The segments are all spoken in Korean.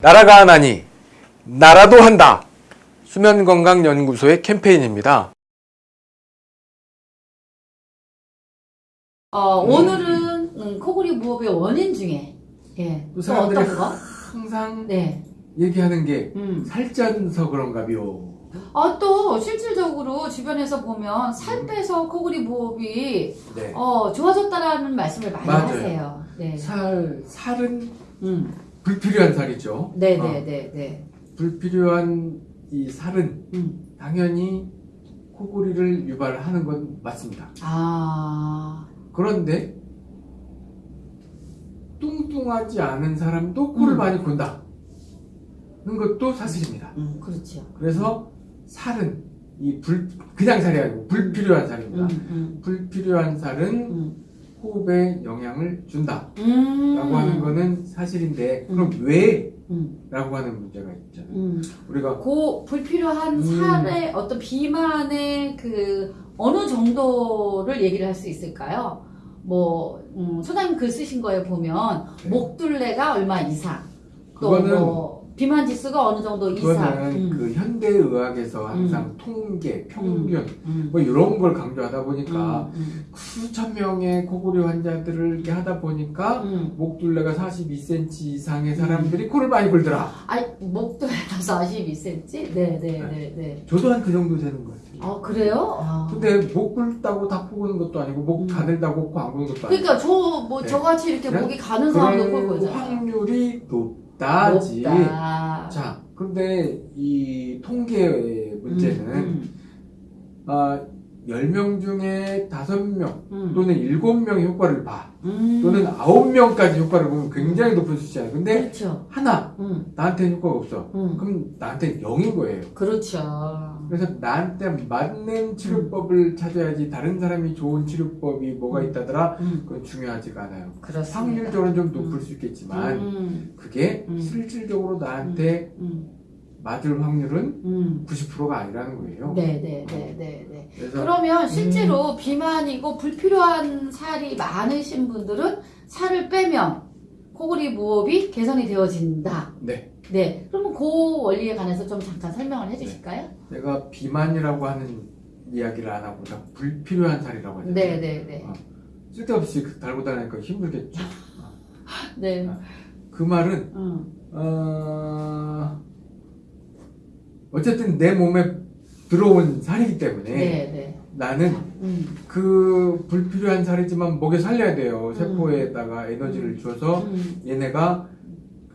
나라가 하나니 나라도 한다. 수면건강연구소의 캠페인입니다. 어, 오늘은 음, 코골이 무호흡의 원인 중에 예, 또 사람들이 어떤 거? 항상 네. 얘기하는 게 음. 살쪄서 그런가요. 아, 또 실질적으로 주변에서 보면 살 빼서 코골이 무호흡이 네. 어, 좋아졌다라는 말씀을 많이 맞아요. 하세요. 네. 살 살은 음. 불필요한 살이죠. 네, 어, 네, 네, 네. 불필요한 이 살은 음. 당연히 코골이를 유발하는 건 맞습니다. 아. 그런데 뚱뚱하지 않은 사람도 코를 음. 많이 곤다. 는 것도 사실입니다. 음, 그렇죠. 그래서 살은 이 불, 그냥 살이 아니고 불필요한 살입니다. 음, 음, 불필요한 살은 음. 호흡에 영향을 준다. 음. 라고 하는 거는 사실인데, 그럼 음. 왜? 음, 라고 하는 문제가 있잖아요. 음. 우리가 고 불필요한 음. 살의 어떤 비만의 그 어느 정도를 얘기를 할 수 있을까요? 뭐 음, 소장님 글 쓰신 거에 보면 네. 목둘레가 얼마 이상 또 그거는 뭐 비만 지수가 어느 정도 이상 그거는 음, 그 현대 의학에서 항상 통계, 평균 음, 뭐 이런 걸 강조하다 보니까 음, 수천 명의 코골이 환자들을 이렇게 하다 보니까 음. 목둘레가 42cm 이상의 사람들이 코를 많이 골더라. 아니 목둘레가 42cm? 네네네 네 네. 저도 한 그 정도 되는 것 같아요. 아 그래요? 아. 근데 목 굴다고 다 포고는 것도 아니고 목 음. 가늘다고 코 안 고는 것도 아니고 그러니까 저뭐 네. 저같이 이렇게? 목이 가는 사람도 볼 거잖아요. 확률이 높 다지. 높다. 자, 근데 이 통계의 문제는 음, 아, 10명 중에 5명 음, 또는 7명의 효과를 봐. 음. 또는 9명까지 효과를 보면 굉장히 높은 수치잖아요. 근데 그렇죠. 하나 음, 나한테 효과가 없어. 음. 그럼 나한테 0인 거예요. 그렇죠. 그래서 나한테 맞는 치료법을 찾아야지 다른 사람이 좋은 치료법이 뭐가 있다더라 음, 그건 중요하지가 않아요. 그렇습니다. 확률적으로는 좀 높을 음. 수 있겠지만 음, 그게 음. 실질적으로 나한테 음, 맞을 확률은 음. 90%가 아니라는 거예요. 네, 네, 네, 네, 네. 그래서 그러면 실제로 비만이고 불필요한 살이 많으신 분들은 살을 빼면 코골이 무호흡이 개선이 되어진다. 네, 네. 그러면 그 원리에 관해서 좀 잠깐 설명을 해주실까요? 내가 비만이라고 하는 이야기를 안 하고 다 불필요한 살이라고 하잖아요. 네, 네, 네. 어. 쓸데없이 그 달고 다니니까 힘들겠죠. 네. 그 말은 음, 어... 어쨌든 내 몸에 들어온 살이기 때문에 네, 네. 나는 음, 그 불필요한 살이지만 목에 살려야 돼요. 세포에다가 에너지를 줘서 음, 얘네가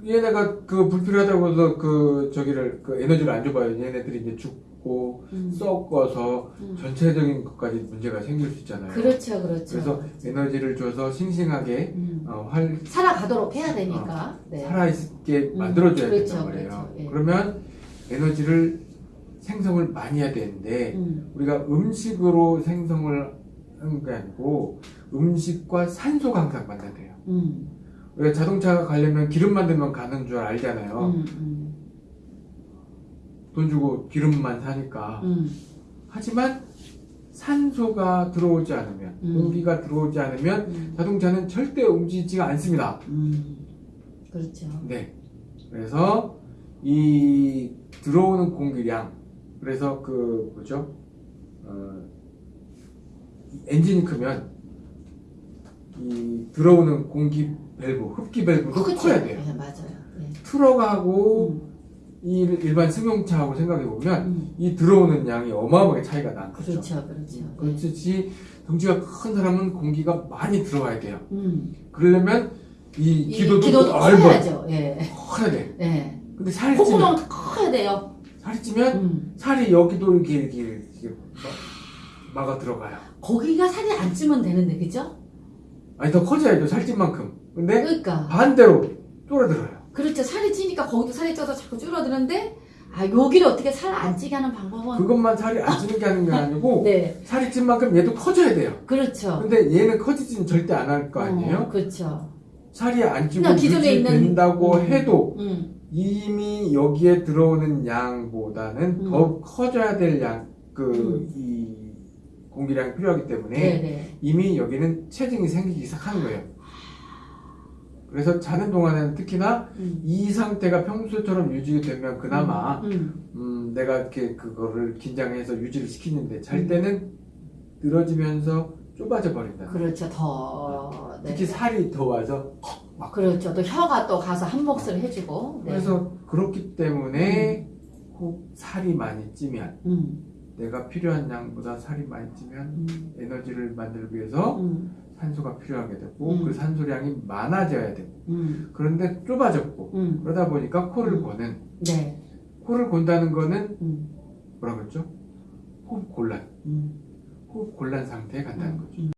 얘네가 그 불필요하다고 해서 그 저기를 그 에너지를 안 줘봐요. 얘네들이 이제 죽고 음. 썩어서 음. 전체적인 것까지 문제가 생길 수 있잖아요. 그렇죠, 그렇죠. 그래서 에너지를 줘서 싱싱하게 음. 어, 활 살아가도록 해야 되니까. 네. 살아있게 음, 만들어줘야 그렇죠, 된단 말이에요. 그렇죠, 예. 그러면 에너지를 생성을 많이 해야 되는데 음, 우리가 음식으로 생성을 하는 게 아니고 음식과 산소가 항상 만나야 돼요. 음, 우리가 자동차가 가려면 기름 만 들면 가는 줄 알잖아요. 음, 음, 돈 주고 기름만 사니까. 음, 하지만 산소가 들어오지 않으면, 음. 공기가 들어오지 않으면 음, 자동차는 절대 움직이지가 않습니다. 음. 그렇죠. 네. 그래서 이 들어오는 공기량, 그래서 그 뭐죠? 어, 이 엔진이 크면 이 들어오는 공기 밸브, 흡기 밸브도. 커야 돼요. 네, 맞아요. 네. 트럭하고 음, 이 일반 승용차하고 생각해 보면 음. 이 들어오는 양이 어마어마하게 차이가 나는 거죠. 그렇죠, 그렇죠. 네. 그렇듯이 덩치가 큰 사람은 공기가 많이 들어와야 돼요. 음. 그러려면 이이 기도도 기도도 넓어 커야죠. 예. 커야 돼. 예. 근데 살이 찌면 콧구멍 커야 돼요. 살이 찌면 음. 살이 여기도 이렇게 이렇게, 이렇게 막- 막아 들어가요. 거기가 살이 안 찌면 되는데, 그죠? 아니 더 커져야죠 살찐 만큼. 근데 그러니까. 반대로 쫄아들어요. 그렇죠. 살이 찌니까 거기도 살이 쪄서 자꾸 줄어드는데, 아, 여기를 어떻게 살 안 찌게 하는 방법은. 그것만 살이 안 찌는 게 하는 게 아니고 네. 살이 찐 만큼 얘도 커져야 돼요. 그렇죠. 근데 얘는 커지지는 절대 안 할 거 아니에요? 어, 그렇죠. 살이 안 찌고 그냥 기존에 있는- 유지된다고 음. 해도 음. 이미 여기에 들어오는 양보다는 음. 더 커져야 될 양, 그, 음. 이 공기량이 필요하기 때문에 네네. 이미 여기는 체증이 생기기 시작하는 거예요. 그래서 자는 동안에는 특히나 음. 이 상태가 평소처럼 유지되면 그나마 음. 음, 내가 이렇게 그거를 긴장해서 유지를 시키는데 잘 음. 때는 늘어지면서 좁아져 버린다. 그렇죠. 더. 네. 특히 살이 더 와서 그렇죠. 또 혀가 또 가서 한 몫을 해주고. 네. 그래서 그렇기 때문에 혹 살이 많이 찌면 음. 내가 필요한 양보다 살이 많이 찌면 음. 에너지를 만들기 위해서 음. 산소가 필요하게 되고 음. 그 산소량이 많아져야 되고 음. 그런데 좁아졌고 음. 그러다 보니까 코를 음. 고는 네. 코를 곤다는 거는 음. 뭐라 그랬죠? 호흡 곤란 음. 호흡 곤란 상태에 간다는 거죠. 음.